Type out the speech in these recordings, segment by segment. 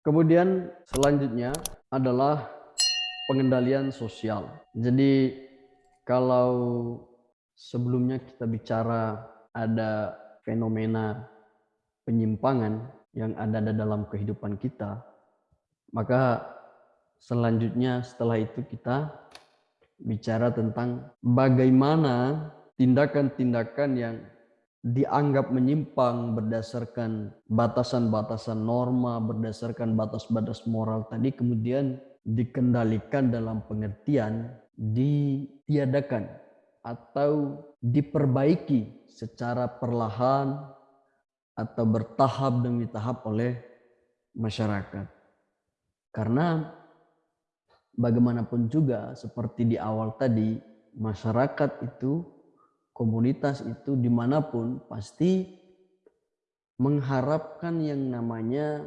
Kemudian selanjutnya adalah pengendalian sosial. Jadi kalau sebelumnya kita bicara ada fenomena penyimpangan yang ada dalam kehidupan kita, maka selanjutnya setelah itu kita bicara tentang bagaimana tindakan-tindakan yang dianggap menyimpang berdasarkan batasan-batasan norma, berdasarkan batas-batas moral tadi kemudian dikendalikan dalam pengertian ditiadakan atau diperbaiki secara perlahan atau bertahap demi tahap oleh masyarakat. Karena bagaimanapun juga seperti di awal tadi masyarakat itu komunitas itu di mana pun pasti mengharapkan yang namanya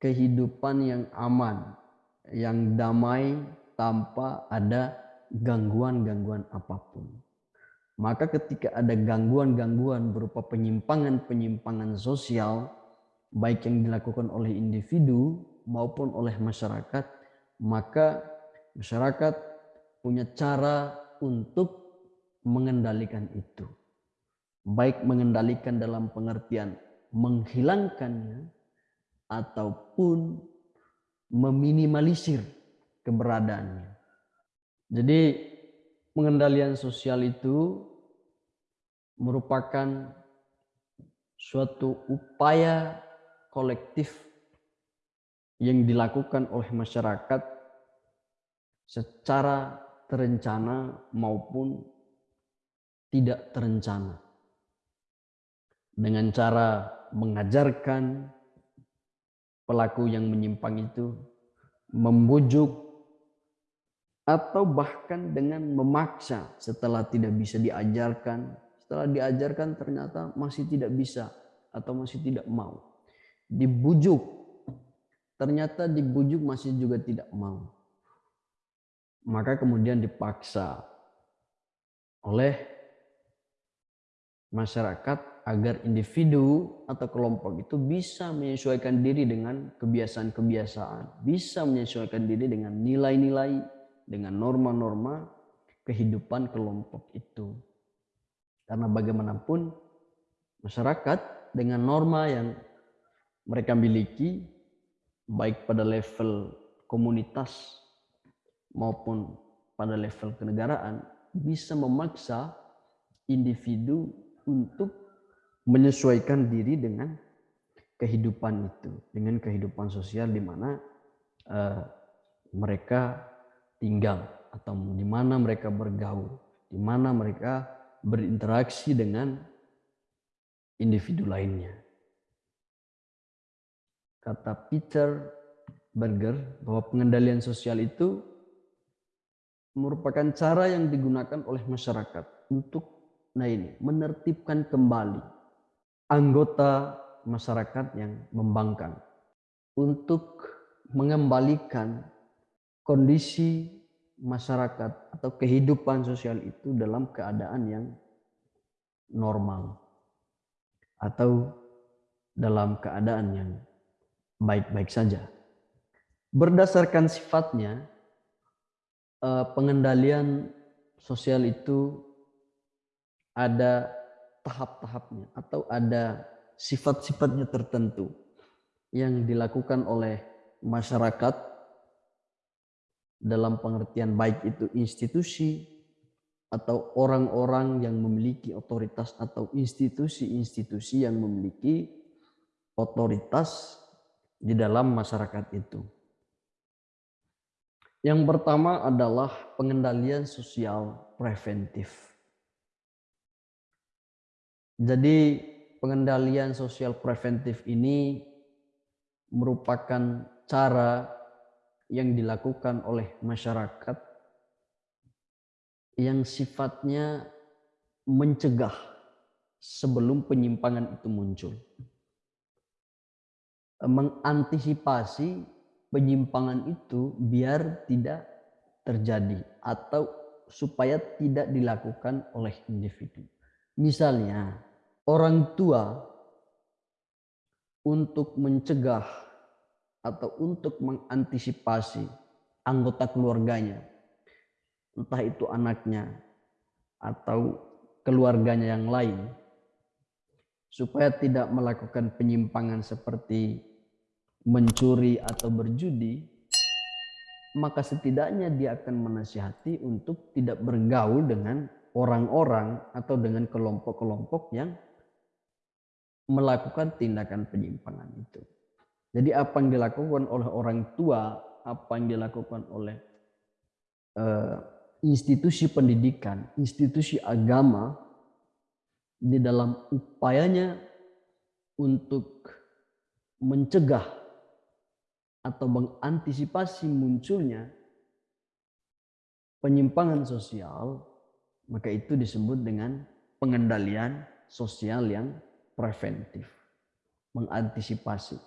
kehidupan yang aman, yang damai tanpa ada gangguan-gangguan apa pun. Maka ketika ada gangguan-gangguan berupa penyimpangan-penyimpangan sosial, baik yang dilakukan oleh individu maupun oleh masyarakat, maka masyarakat punya cara untuk mengendalikan itu. Baik mengendalikan dalam pengertian menghilangkannya ataupun meminimalisir keberadaannya. Jadi pengendalian sosial itu merupakan suatu upaya kolektif yang dilakukan oleh masyarakat secara terencana maupun tidak terencana. Dengan cara mengajarkan pelaku yang menyimpang itu, membujuk, atau bahkan dengan memaksa setelah tidak bisa diajarkan, setelah diajarkan ternyata masih tidak bisa atau masih tidak mau. Dibujuk, ternyata dibujuk masih juga tidak mau. Maka kemudian dipaksa oleh masyarakat agar individu atau kelompok itu bisa menyesuaikan diri dengan kebiasaan-kebiasaan, bisa menyesuaikan diri dengan nilai-nilai, dengan norma-norma kehidupan kelompok itu. Karena bagaimanapun masyarakat dengan norma yang mereka miliki baik pada level komunitas maupun pada level kenegaraan bisa memaksa individu untuk menyesuaikan diri dengan kehidupan itu, dengan kehidupan sosial di mana uh, mereka tinggal atau di mana mereka bergaul, di mana mereka berinteraksi dengan individu lainnya. Kata Peter Berger bahwa pengendalian sosial itu merupakan cara yang digunakan oleh masyarakat untuk Nah ini, menertibkan kembali anggota masyarakat yang membangkang untuk mengembalikan kondisi masyarakat atau kehidupan sosial itu dalam keadaan yang normal atau dalam keadaan yang baik-baik saja. Berdasarkan sifatnya, eh, pengendalian sosial itu ada tahap-tahapnya atau ada sifat-sifatnya tertentu yang dilakukan oleh masyarakat dalam pengertian baik itu institusi atau orang-orang yang memiliki otoritas atau institusi-institusi yang memiliki otoritas di dalam masyarakat itu. Yang pertama adalah pengendalian sosial preventif. Jadi pengendalian sosial preventif ini merupakan cara yang dilakukan oleh masyarakat yang sifatnya mencegah sebelum penyimpangan itu muncul. Mengantisipasi penyimpangan itu biar tidak terjadi atau supaya tidak dilakukan oleh individu. Misalnya, orang tua untuk mencegah atau untuk mengantisipasi anggota keluarganya, entah itu anaknya atau keluarganya yang lain, supaya tidak melakukan penyimpangan seperti mencuri atau berjudi, maka setidaknya dia akan menasihati untuk tidak bergaul dengan orang-orang atau dengan kelompok-kelompok yang melakukan tindakan penyimpangan itu. Jadi apa yang dilakukan oleh orang tua, apa yang dilakukan oleh uh, institusi pendidikan, institusi agama di dalam upayanya untuk mencegah atau mengantisipasi munculnya penyimpangan sosial, maka itu disebut dengan pengendalian sosial yang preventif, mengantisipasi,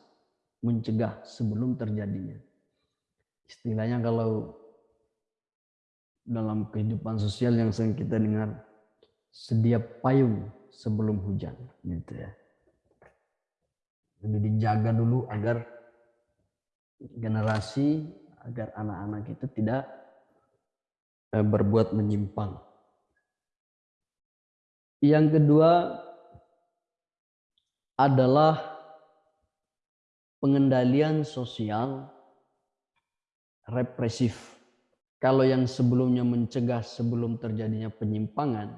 mencegah sebelum terjadinya. Istilahnya kalau dalam kehidupan sosial yang sering kita dengar, sedia payung sebelum hujan, gitu ya. Jadi dijaga dulu agar generasi, agar anak-anak itu tidak eh, berbuat menyimpang. Yang kedua, adalah pengendalian sosial represif. Kalau yang sebelumnya mencegah sebelum terjadinya penyimpangan,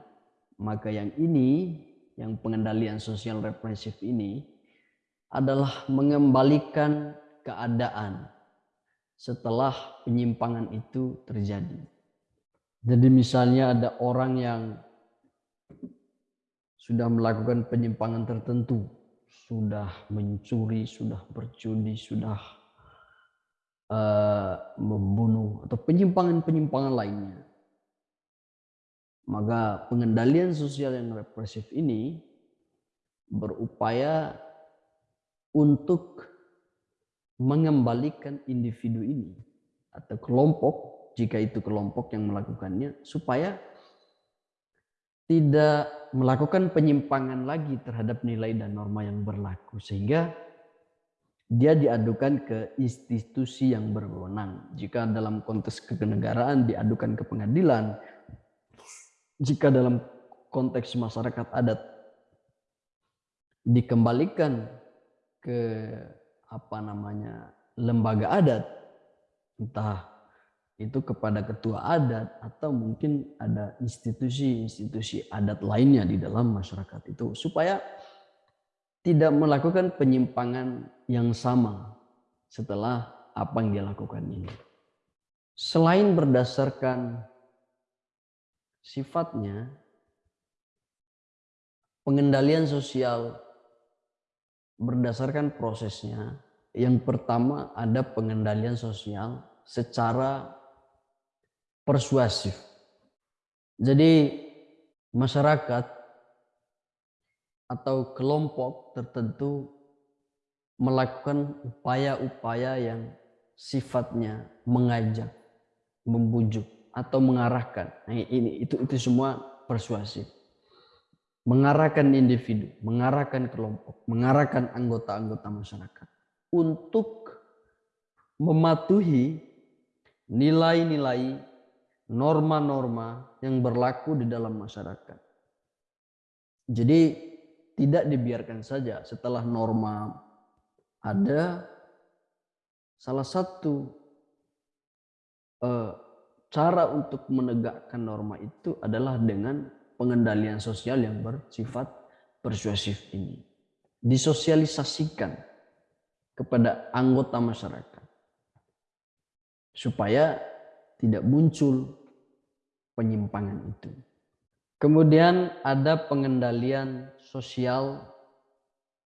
maka yang ini, yang pengendalian sosial represif ini, adalah mengembalikan keadaan setelah penyimpangan itu terjadi. Jadi misalnya ada orang yang sudah melakukan penyimpangan tertentu, sudah mencuri, sudah berjudi, sudah uh, membunuh atau penyimpangan-penyimpangan lainnya. Maka pengendalian sosial yang represif ini berupaya untuk mengembalikan individu ini atau kelompok jika itu kelompok yang melakukannya supaya tidak melakukan penyimpangan lagi terhadap nilai dan norma yang berlaku sehingga dia diadukan ke institusi yang berwenang. Jika dalam konteks kenegaraan diadukan ke pengadilan, jika dalam konteks masyarakat adat dikembalikan ke apa namanya lembaga adat, entah itu kepada ketua adat atau mungkin ada institusi-institusi adat lainnya di dalam masyarakat itu supaya tidak melakukan penyimpangan yang sama setelah apa yang dia lakukan ini. Selain berdasarkan sifatnya, pengendalian sosial berdasarkan prosesnya. Yang pertama ada pengendalian sosial secara persuasif. Jadi masyarakat atau kelompok tertentu melakukan upaya-upaya yang sifatnya mengajak, membujuk atau mengarahkan. Nah, ini itu itu semua persuasif. Mengarahkan individu, mengarahkan kelompok, mengarahkan anggota-anggota masyarakat untuk mematuhi nilai-nilai norma-norma yang berlaku di dalam masyarakat. Jadi tidak dibiarkan saja setelah norma ada salah satu uh, cara untuk menegakkan norma itu adalah dengan pengendalian sosial yang bersifat persuasif ini. Disosialisasikan kepada anggota masyarakat. Supaya tidak muncul penyimpangan itu. Kemudian ada pengendalian sosial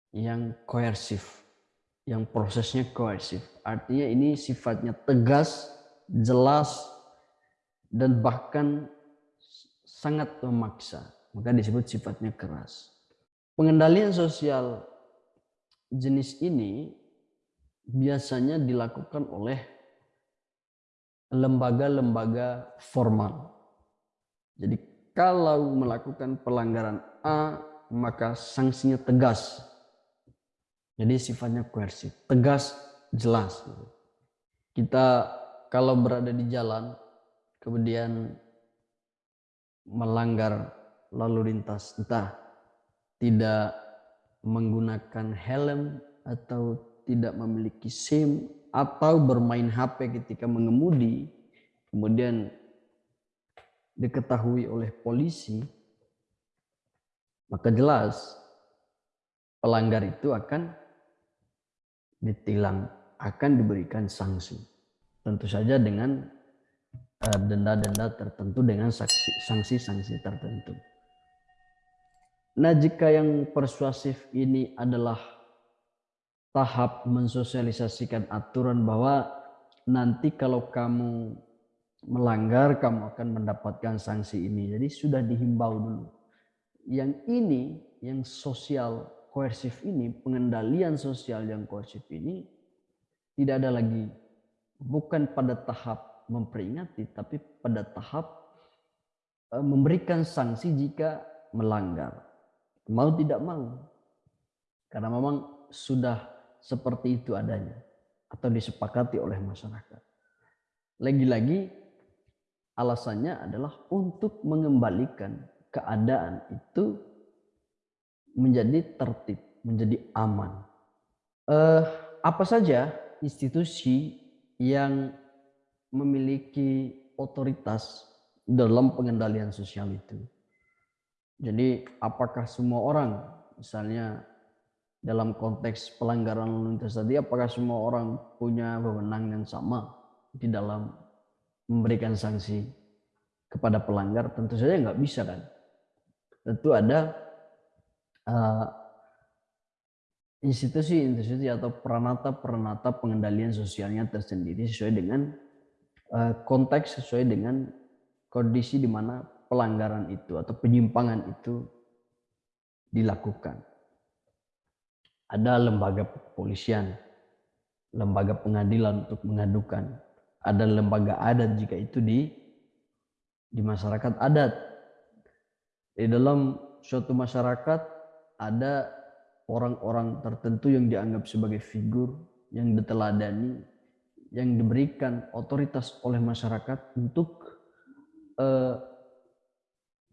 yang koersif, yang prosesnya koersif. Artinya ini sifatnya tegas, jelas, dan bahkan sangat memaksa. Maka disebut sifatnya keras. Pengendalian sosial jenis ini biasanya dilakukan oleh lembaga-lembaga formal. Jadi kalau melakukan pelanggaran A, maka sanksinya tegas. Jadi sifatnya koersif, tegas jelas. Kita kalau berada di jalan, kemudian melanggar lalu lintas, entah tidak menggunakan helm atau tidak memiliki SIM atau bermain HP ketika mengemudi, kemudian diketahui oleh polisi, maka jelas pelanggar itu akan ditilang, akan diberikan sanksi. Tentu saja dengan eh, denda-denda tertentu dengan sanksi-sanksi tertentu. Nah, jika yang persuasif ini adalah tahap mensosialisasikan aturan bahwa nanti kalau kamu melanggar kamu akan mendapatkan sanksi ini. Jadi sudah dihimbau dulu. Yang ini yang sosial koersif ini, pengendalian sosial yang koersif ini tidak ada lagi bukan pada tahap memperingati tapi pada tahap e, memberikan sanksi jika melanggar. Mau tidak mau. Karena memang sudah seperti itu adanya atau disepakati oleh masyarakat. Lagi-lagi alasannya adalah untuk mengembalikan keadaan itu menjadi tertib, menjadi aman. Eh, apa saja institusi yang memiliki otoritas dalam pengendalian sosial itu? Jadi apakah semua orang, misalnya dalam konteks pelanggaran lalu lintas tadi apakah semua orang punya wewenang yang sama di dalam memberikan sanksi kepada pelanggar tentu saja nggak bisa kan? Tentu ada uh, institusi-institusi atau peranata-peranata pengendalian sosialnya tersendiri sesuai dengan uh, konteks sesuai dengan kondisi di mana pelanggaran itu atau penyimpangan itu dilakukan. Ada lembaga kepolisian, lembaga pengadilan untuk mengadukan, ada lembaga adat jika itu di di masyarakat adat. Di dalam suatu masyarakat ada orang-orang tertentu yang dianggap sebagai figur yang diteladani, yang diberikan otoritas oleh masyarakat untuk eh,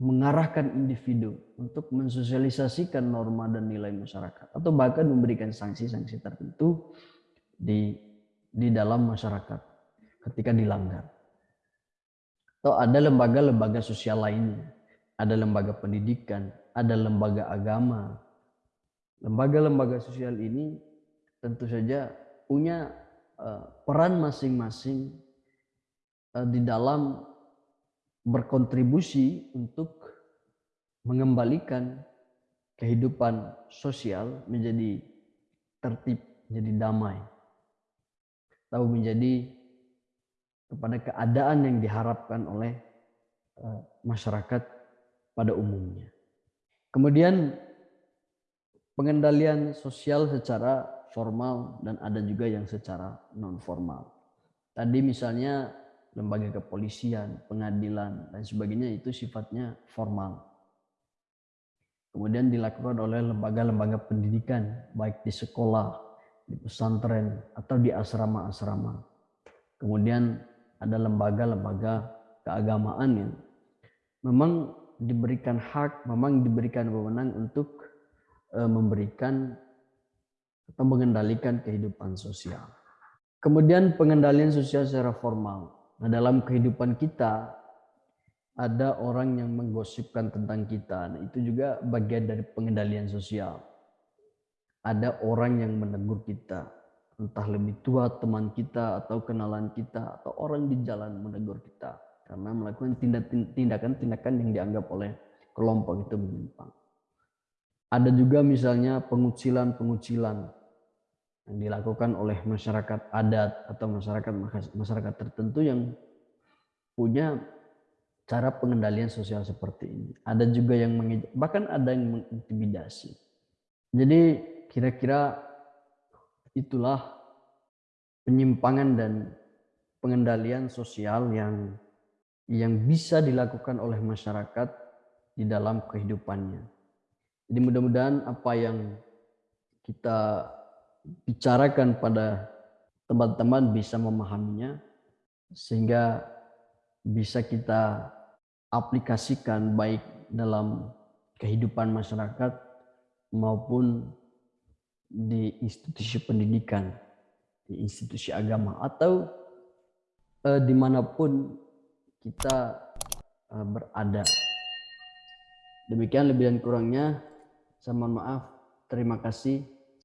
mengarahkan individu untuk mensosialisasikan norma dan nilai masyarakat atau bahkan memberikan sanksi-sanksi tertentu di di dalam masyarakat ketika dilanggar. Atau ada lembaga-lembaga sosial lainnya, ada lembaga pendidikan, ada lembaga agama. Lembaga-lembaga sosial ini tentu saja punya uh, peran masing-masing uh, di dalam berkontribusi untuk mengembalikan kehidupan sosial menjadi tertib, menjadi damai. Tahu menjadi kepada keadaan yang diharapkan oleh eh, masyarakat pada umumnya. Kemudian pengendalian sosial secara formal dan ada juga yang secara non formal. Tadi misalnya lembaga kepolisian, pengadilan, dan sebagainya itu sifatnya formal. Kemudian dilakukan oleh lembaga-lembaga pendidikan, baik di sekolah, di pesantren, atau di asrama-asrama. Kemudian ada lembaga-lembaga keagamaan yang memang diberikan hak, memang diberikan wewenang untuk eh, memberikan atau mengendalikan kehidupan sosial. Kemudian pengendalian sosial secara formal. Nah, dalam kehidupan kita ada orang yang menggosipkan tentang kita. Nah, itu juga bagian dari pengendalian sosial. Ada orang yang menegur kita, entah lebih tua teman kita atau kenalan kita atau orang di jalan menegur kita karena melakukan tindakan-tindakan yang dianggap oleh kelompok itu menyimpang. Ada juga misalnya pengucilan-pengucilan yang dilakukan oleh masyarakat adat atau masyarakat masyarakat tertentu yang punya cara pengendalian sosial seperti ini. Ada juga yang bahkan ada yang mengintimidasi. Jadi kira-kira itulah penyimpangan dan pengendalian sosial yang yang bisa dilakukan oleh masyarakat di dalam kehidupannya. Jadi mudah-mudahan apa yang kita bicarakan pada teman-teman bisa memahaminya sehingga bisa kita aplikasikan baik dalam kehidupan masyarakat maupun di institusi pendidikan, di institusi agama atau eh, di mana pun kita eh, berada. Demikian lebih dan kurangnya. Saya mohon maaf. Terima kasih.